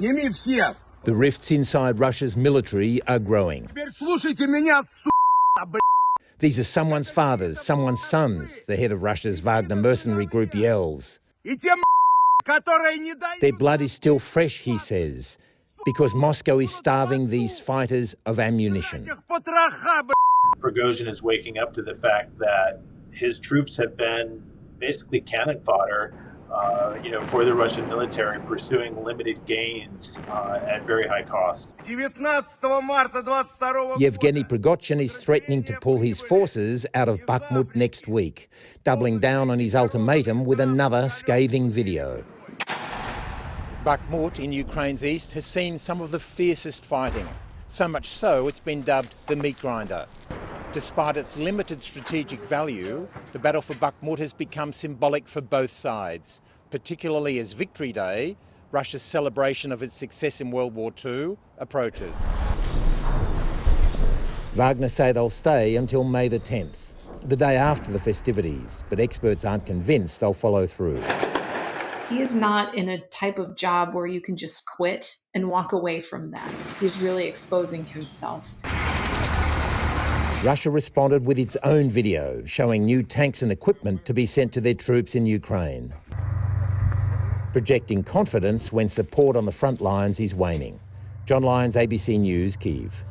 The rifts inside Russia's military are growing. These are someone's fathers, someone's sons, the head of Russia's Wagner mercenary group yells. Their blood is still fresh, he says, because Moscow is starving these fighters of ammunition. Prigozhin is waking up to the fact that his troops have been basically cannon fodder uh, you know, for the Russian military pursuing limited gains uh, at very high cost. Yevgeny Prigozhin is threatening to pull his forces out of Bakhmut next week, doubling down on his ultimatum with another scathing video. Bakhmut in Ukraine's east has seen some of the fiercest fighting, so much so it's been dubbed the meat grinder. Despite its limited strategic value, the battle for Bakhmut has become symbolic for both sides, particularly as Victory Day, Russia's celebration of its success in World War II, approaches. Wagner say they'll stay until May the 10th, the day after the festivities, but experts aren't convinced they'll follow through. he is not in a type of job where you can just quit and walk away from that. He's really exposing himself. Russia responded with its own video showing new tanks and equipment to be sent to their troops in Ukraine. Projecting confidence when support on the front lines is waning. John Lyons, ABC News, Kiev.